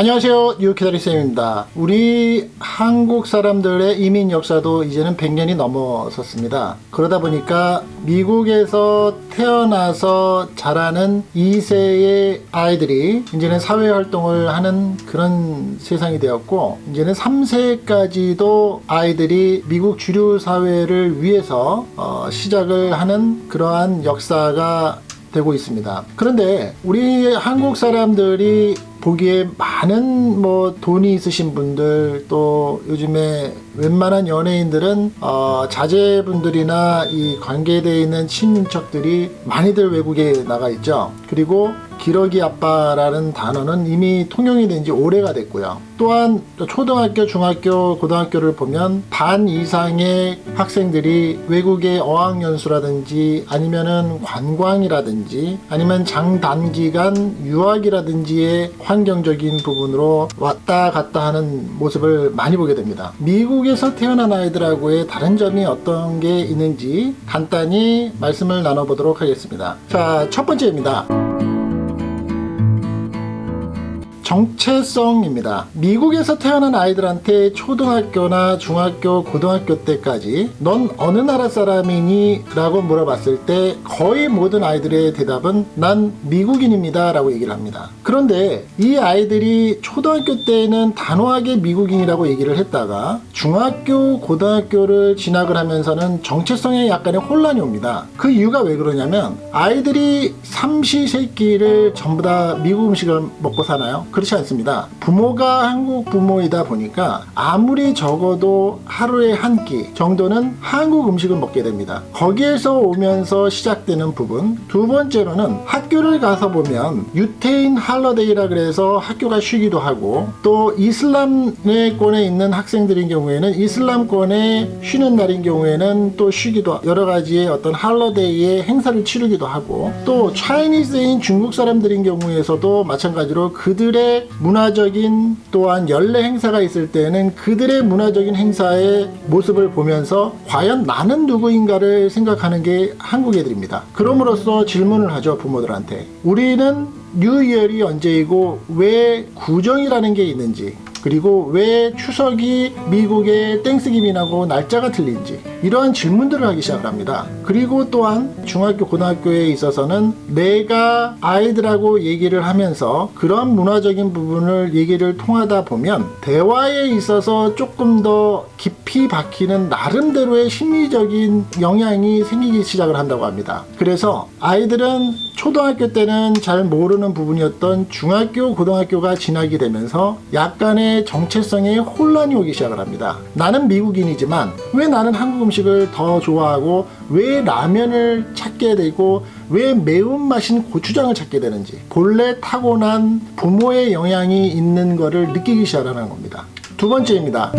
안녕하세요. 뉴키다리쌤입니다. 우리 한국 사람들의 이민 역사도 이제는 100년이 넘어섰습니다. 그러다 보니까 미국에서 태어나서 자라는 2세의 아이들이 이제는 사회활동을 하는 그런 세상이 되었고 이제는 3세까지도 아이들이 미국 주류 사회를 위해서 어, 시작을 하는 그러한 역사가 되고 있습니다. 그런데 우리 한국 사람들이 보기에 많은 뭐 돈이 있으신 분들 또 요즘에 웬만한 연예인들은 어 자제분들이나 이 관계되어 있는 친인척들이 많이들 외국에 나가 있죠. 그리고 기러기 아빠라는 단어는 이미 통용이 된 지 오래가 됐고요. 또한 초등학교, 중학교, 고등학교를 보면 반 이상의 학생들이 외국의 어학연수라든지 아니면은 관광이라든지 아니면 장단기간 유학이라든지의 환경적인 부분으로 왔다 갔다 하는 모습을 많이 보게 됩니다. 미국에서 태어난 아이들하고의 다른 점이 어떤 게 있는지 간단히 말씀을 나눠보도록 하겠습니다. 자, 첫 번째입니다. 정체성입니다. 미국에서 태어난 아이들한테 초등학교나 중학교, 고등학교 때까지 넌 어느 나라 사람이니? 라고 물어봤을 때 거의 모든 아이들의 대답은 난 미국인입니다 라고 얘기를 합니다. 그런데 이 아이들이 초등학교 때는 단호하게 미국인이라고 얘기를 했다가 중학교, 고등학교를 진학을 하면서는 정체성에 약간의 혼란이 옵니다. 그 이유가 왜 그러냐면 아이들이 삼시세끼를 전부 다 미국 음식을 먹고 사나요? 그렇지 않습니다. 부모가 한국 부모이다 보니까 아무리 적어도 하루에 한 끼 정도는 한국 음식을 먹게 됩니다. 거기에서 오면서 시작되는 부분 두 번째로는 학교를 가서 보면 유태인 할러데이라 그래서 학교가 쉬기도 하고 또 이슬람권에 있는 학생들인 경우에는 이슬람권에 쉬는 날인 경우에는 또 쉬기도 여러 가지의 어떤 할러데이의 행사를 치르기도 하고 또 차이니스인 중국 사람들인 경우에서도 마찬가지로 그들의 문화적인 또한 연례 행사가 있을 때는 그들의 문화적인 행사의 모습을 보면서 과연 나는 누구인가를 생각하는 게 한국 애들입니다. 그럼으로써 질문을 하죠 부모들한테 우리는 뉴이얼이 언제이고 왜 구정이라는 게 있는지 그리고 왜 추석이 미국의 땡스기민하고 날짜가 틀린지 이러한 질문들을 하기 시작을 합니다. 그리고 또한 중학교 고등학교에 있어서는 내가 아이들하고 얘기를 하면서 그런 문화적인 부분을 얘기를 통하다 보면 대화에 있어서 조금 더 깊이 박히는 나름대로의 심리적인 영향이 생기기 시작을 한다고 합니다. 그래서 아이들은 초등학교 때는 잘 모르는 부분이었던 중학교 고등학교가 지나게 되면서 약간의 정체성에 혼란이 오기 시작을 합니다. 나는 미국인이지만 왜 나는 한국 음식을 더 좋아하고 왜 라면을 찾게 되고 왜 매운맛인 고추장을 찾게 되는지 본래 타고난 부모의 영향이 있는 것을 느끼기 시작하는 겁니다. 두 번째입니다.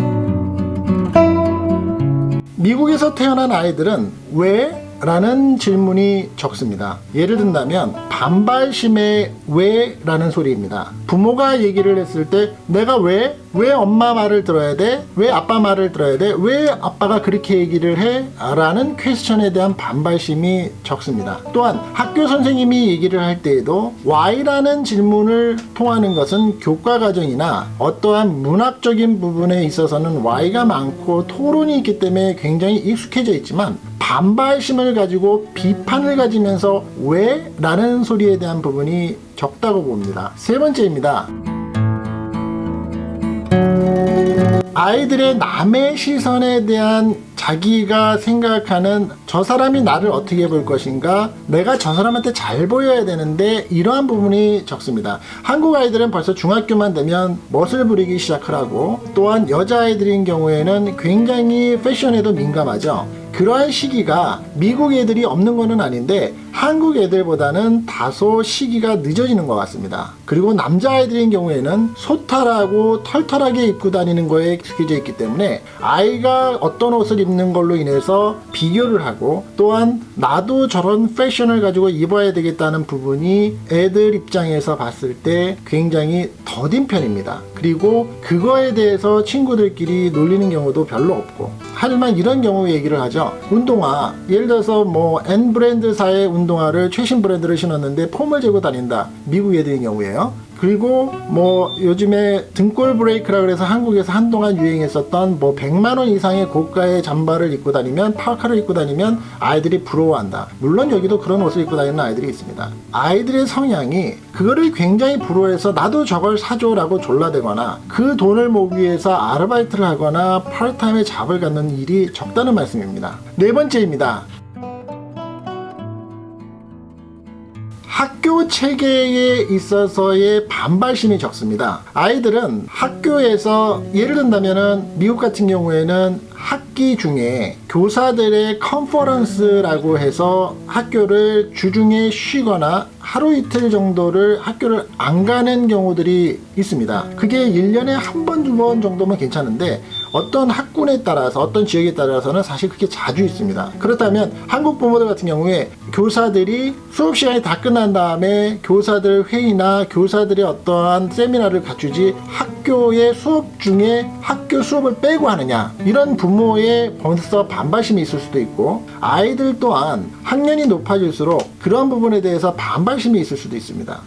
미국에서 태어난 아이들은 왜? 라는 질문이 적습니다. 예를 든다면 반발심의 왜? 라는 소리입니다. 부모가 얘기를 했을 때 내가 왜? 왜 엄마 말을 들어야 돼? 왜 아빠 말을 들어야 돼? 왜 아빠가 그렇게 얘기를 해? 라는 퀘스천에 대한 반발심이 적습니다. 또한 학교 선생님이 얘기를 할 때에도 why라는 질문을 통하는 것은 교과 과정이나 어떠한 문학적인 부분에 있어서는 why가 많고 토론이 있기 때문에 굉장히 익숙해져 있지만 반발심을 가지고 비판을 가지면서 왜? 라는 소리에 대한 부분이 적다고 봅니다. 세 번째입니다. 아이들의 남의 시선에 대한 자기가 생각하는 저 사람이 나를 어떻게 볼 것인가 내가 저 사람한테 잘 보여야 되는데 이러한 부분이 적습니다 한국 아이들은 벌써 중학교만 되면 멋을 부리기 시작하고 또한 여자아이들인 경우에는 굉장히 패션에도 민감하죠 그러한 시기가 미국 애들이 없는 것은 아닌데 한국 애들보다는 다소 시기가 늦어지는 것 같습니다. 그리고 남자아이들인 경우에는 소탈하고 털털하게 입고 다니는 거에 익숙해져 있기 때문에 아이가 어떤 옷을 입는 걸로 인해서 비교를 하고 또한 나도 저런 패션을 가지고 입어야 되겠다는 부분이 애들 입장에서 봤을 때 굉장히 더딘 편입니다. 그리고 그거에 대해서 친구들끼리 놀리는 경우도 별로 없고 하지만 이런 경우 얘기를 하죠. 운동화 예를 들어서 뭐 N 브랜드사의 운동화 를 최신 브랜드를 신었는데 폼을 재고 다닌다. 미국 애들인 경우에요. 그리고 뭐 요즘에 등골 브레이크라 그래서 한국에서 한동안 유행했었던 뭐 100만 원 이상의 고가의 잠바를 입고 다니면 파카를 입고 다니면 아이들이 부러워한다. 물론 여기도 그런 옷을 입고 다니는 아이들이 있습니다. 아이들의 성향이 그거를 굉장히 부러워해서 나도 저걸 사줘 라고 졸라대거나 그 돈을 모으기 위해서 아르바이트를 하거나 파트타임의 잡을 갖는 일이 적다는 말씀입니다. 네 번째입니다. 학교 체계에 있어서의 반발심이 적습니다. 아이들은 학교에서 예를 든다면은 미국 같은 경우에는 학기 중에 교사들의 컨퍼런스라고 해서 학교를 주중에 쉬거나 하루 이틀 정도를 학교를 안 가는 경우들이 있습니다. 그게 1년에 한 번, 두 번 정도면 괜찮은데 어떤 학군에 따라서 어떤 지역에 따라서는 사실 그게 자주 있습니다. 그렇다면 한국 부모들 같은 경우에 교사들이 수업 시간이 다 끝난 다음에 교사들 회의나 교사들의 어떠한 세미나를 갖추지 학교의 수업 중에 학교 수업을 빼고 하느냐 이런 부모의 벌써 반발심이 있을 수도 있고 아이들 또한 학년이 높아질수록 그런 부분에 대해서 반발심이 있을 수도 있습니다.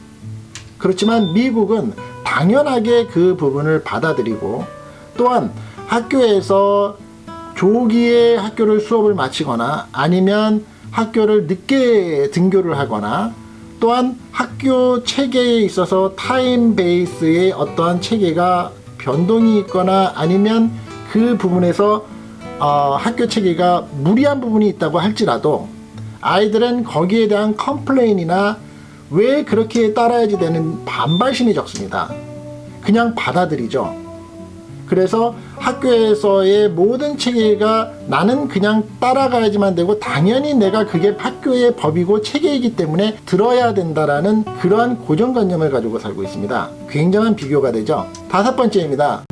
그렇지만 미국은 당연하게 그 부분을 받아들이고 또한 학교에서 조기에 학교를 수업을 마치거나 아니면 학교를 늦게 등교를 하거나 또한 학교 체계에 있어서 타임 베이스의 어떠한 체계가 변동이 있거나 아니면 그 부분에서 어, 학교 체계가 무리한 부분이 있다고 할지라도 아이들은 거기에 대한 complain이나 왜 그렇게 따라야지 되는 반발심이 적습니다. 그냥 받아들이죠. 그래서 학교에서의 모든 체계가 나는 그냥 따라가야지만 되고 당연히 내가 그게 학교의 법이고 체계이기 때문에 들어야 된다라는 그러한 고정관념을 가지고 살고 있습니다. 굉장한 비교가 되죠. 다섯 번째입니다.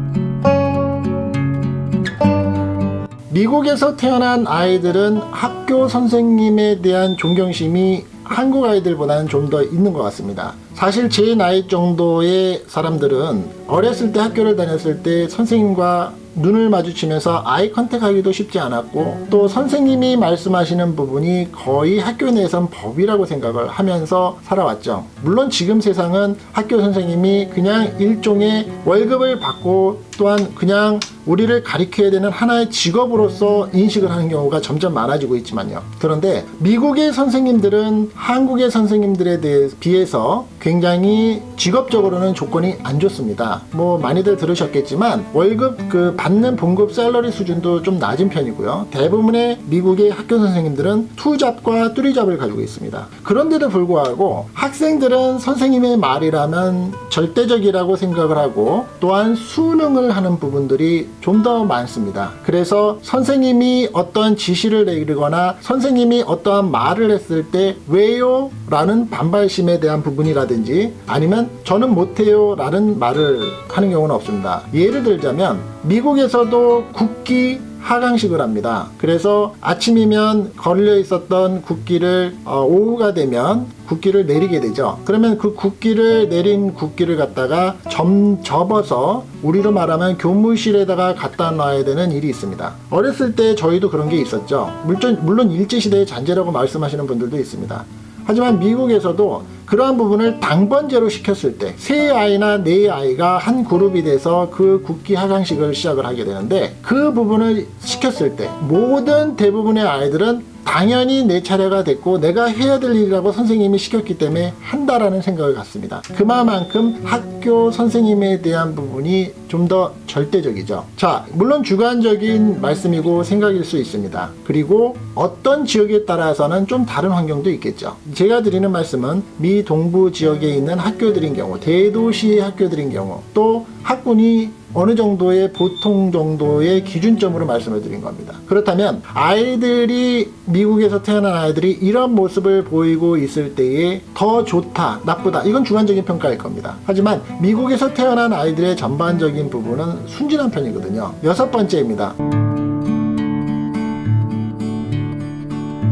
미국에서 태어난 아이들은 학교 선생님에 대한 존경심이 한국 아이들보다는 좀 더 있는 것 같습니다. 사실 제 나이 정도의 사람들은 어렸을 때 학교를 다녔을 때 선생님과 눈을 마주치면서 아이 컨택하기도 쉽지 않았고 또 선생님이 말씀하시는 부분이 거의 학교 내에선 법이라고 생각을 하면서 살아왔죠. 물론 지금 세상은 학교 선생님이 그냥 일종의 월급을 받고 또한 그냥 우리를 가리켜야 되는 하나의 직업으로서 인식을 하는 경우가 점점 많아지고 있지만요. 그런데 미국의 선생님들은 한국의 선생님들에 비해서 굉장히 직업적으로는 조건이 안 좋습니다. 뭐 많이들 들으셨겠지만 월급 그 받는 봉급 셀러리 수준도 좀 낮은 편이고요. 대부분의 미국의 학교 선생님들은 투잡과 뚜리잡을 가지고 있습니다. 그런데도 불구하고 학생들은 선생님의 말이라면 절대적이라고 생각을 하고 또한 수능을 하는 부분들이 좀 더 많습니다. 그래서 선생님이 어떤 지시를 내리거나 선생님이 어떠한 말을 했을 때 왜요? 라는 반발심에 대한 부분이라든지 아니면 저는 못해요 라는 말을 하는 경우는 없습니다. 예를 들자면 미국에서도 국기 하강식을 합니다. 그래서 아침이면 걸려 있었던 국기를 어, 오후가 되면 국기를 내리게 되죠. 그러면 그 국기를 내린 국기를 갖다가 점 접어서 우리로 말하면 교무실에다가 갖다 놔야 되는 일이 있습니다. 어렸을 때 저희도 그런 게 있었죠. 물론 물론 일제시대의 잔재라고 말씀하시는 분들도 있습니다. 하지만 미국에서도 그러한 부분을 당번제로 시켰을 때 세 아이나 네 아이가 한 그룹이 돼서 그 국기 하강식을 시작을 하게 되는데 그 부분을 시켰을 때 모든 대부분의 아이들은 당연히 내 차례가 됐고 내가 해야 될 일이라고 선생님이 시켰기 때문에 한다라는 생각을 갖습니다. 그만큼 학교 선생님에 대한 부분이 좀 더 절대적이죠. 자, 물론 주관적인 말씀이고 생각일 수 있습니다. 그리고 어떤 지역에 따라서는 좀 다른 환경도 있겠죠. 제가 드리는 말씀은 미 동부 지역에 있는 학교들인 경우, 대도시 학교들인 경우, 또 학군이 어느 정도의 보통 정도의 기준점으로 말씀을 드린 겁니다. 그렇다면 아이들이 미국에서 태어난 아이들이 이런 모습을 보이고 있을 때에 더 좋다, 나쁘다 이건 주관적인 평가일 겁니다. 하지만 미국에서 태어난 아이들의 전반적인 부분은 순진한 편이거든요. 여섯 번째입니다.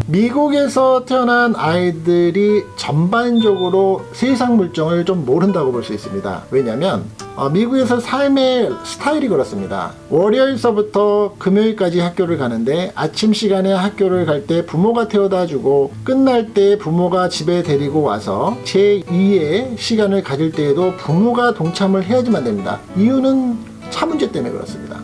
미국에서 태어난 아이들이 전반적으로 세상 물정을 좀 모른다고 볼 수 있습니다. 왜냐하면 어, 미국에서 삶의 스타일이 그렇습니다. 월요일서부터 금요일까지 학교를 가는데 아침 시간에 학교를 갈 때 부모가 태워다 주고 끝날 때 부모가 집에 데리고 와서 제2의 시간을 가질 때에도 부모가 동참을 해야지만 됩니다. 이유는 차 문제 때문에 그렇습니다.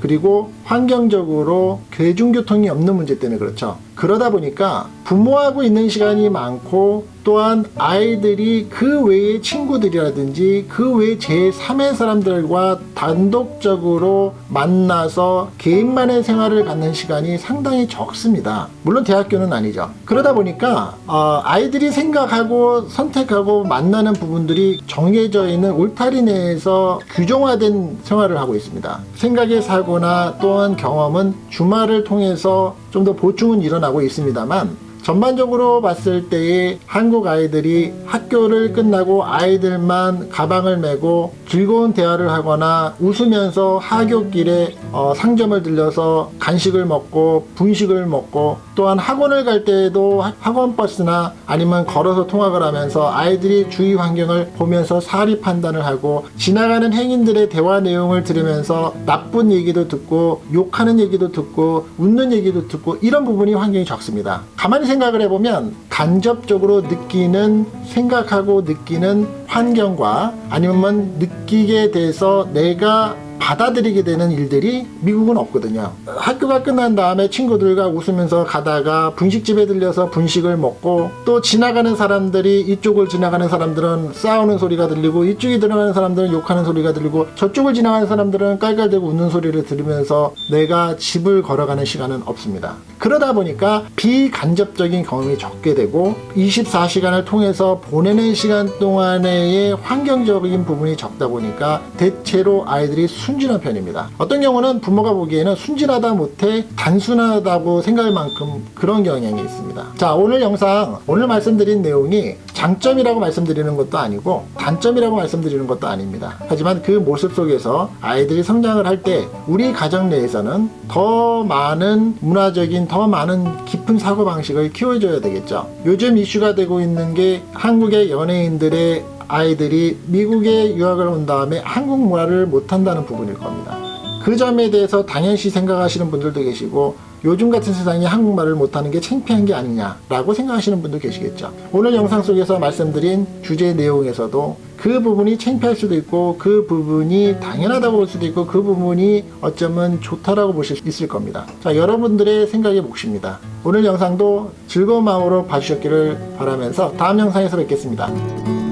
그리고 환경적으로 대중교통이 없는 문제 때문에 그렇죠. 그러다 보니까 부모하고 있는 시간이 많고 또한 아이들이 그 외의 친구들이라든지 그 외의 제3의 사람들과 단독적으로 만나서 개인만의 생활을 갖는 시간이 상당히 적습니다. 물론 대학교는 아니죠. 그러다 보니까 어, 아이들이 생각하고 선택하고 만나는 부분들이 정해져 있는 울타리 내에서 규정화된 생활을 하고 있습니다. 생각의 사고나 또한 경험은 주말을 통해서 좀 더 보충은 일어나고 있습니다만 전반적으로 봤을 때에 한국 아이들이 학교를 끝나고 아이들만 가방을 메고 즐거운 대화를 하거나 웃으면서 하교길에 어, 상점을 들려서 간식을 먹고 분식을 먹고 또한 학원을 갈 때에도 하- 학원 버스나 아니면 걸어서 통학을 하면서 아이들이 주위 환경을 보면서 사리 판단을 하고 지나가는 행인들의 대화 내용을 들으면서 나쁜 얘기도 듣고 욕하는 얘기도 듣고 웃는 얘기도 듣고 이런 부분이 환경이 적습니다. 가만히 생각을 해보면 간접적으로 느끼는 생각하고 느끼는 환경과 아니면 느끼게 돼서 내가 받아들이게 되는 일들이 미국은 없거든요. 학교가 끝난 다음에 친구들과 웃으면서 가다가 분식집에 들려서 분식을 먹고 또 지나가는 사람들이 이쪽을 지나가는 사람들은 싸우는 소리가 들리고 이쪽에 들어가는 사람들은 욕하는 소리가 들리고 저쪽을 지나가는 사람들은 깔깔대고 웃는 소리를 들으면서 내가 집을 걸어가는 시간은 없습니다. 그러다 보니까 비간접적인 경험이 적게 되고 24시간을 통해서 보내는 시간 동안의 환경적인 부분이 적다 보니까 대체로 아이들이 순진한 편입니다. 어떤 경우는 부모가 보기에는 순진하다 못해 단순하다고 생각할 만큼 그런 경향이 있습니다. 자 오늘 영상 오늘 말씀드린 내용이 장점이라고 말씀드리는 것도 아니고 단점이라고 말씀드리는 것도 아닙니다. 하지만 그 모습 속에서 아이들이 성장을 할 때 우리 가정 내에서는 더 많은 문화적인 더 많은 깊은 사고방식을 키워줘야 되겠죠. 요즘 이슈가 되고 있는 게 한국의 연예인들의 아이들이 미국에 유학을 온 다음에 한국 문화를 못한다는 부분일 겁니다. 그 점에 대해서 당연시 생각하시는 분들도 계시고 요즘 같은 세상에 한국말을 못하는 게 창피한 게 아니냐라고 생각하시는 분도 계시겠죠. 오늘 영상 속에서 말씀드린 주제 내용에서도 그 부분이 창피할 수도 있고 그 부분이 당연하다고 볼 수도 있고 그 부분이 어쩌면 좋다라고 보실 수 있을 겁니다. 자, 여러분들의 생각의 몫입니다. 오늘 영상도 즐거운 마음으로 봐주셨기를 바라면서 다음 영상에서 뵙겠습니다.